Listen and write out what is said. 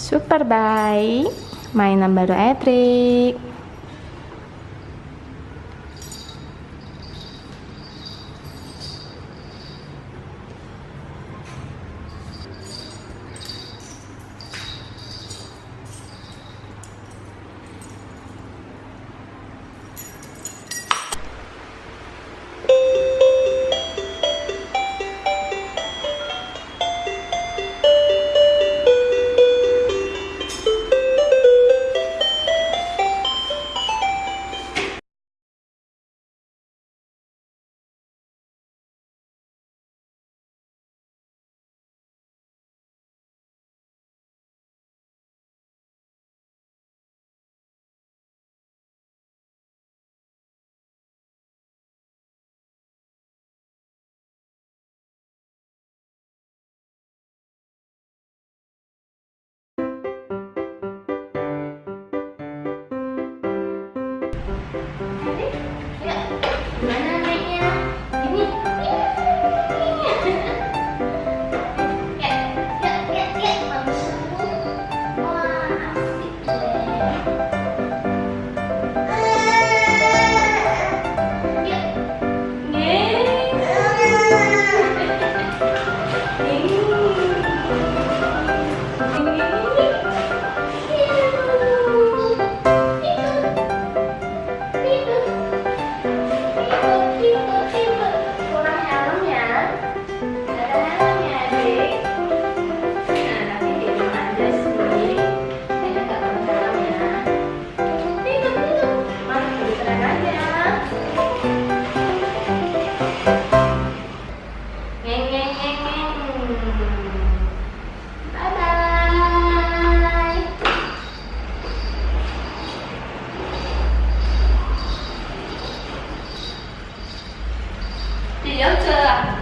Super baik. Mainan baru Edric. 네? 네. The.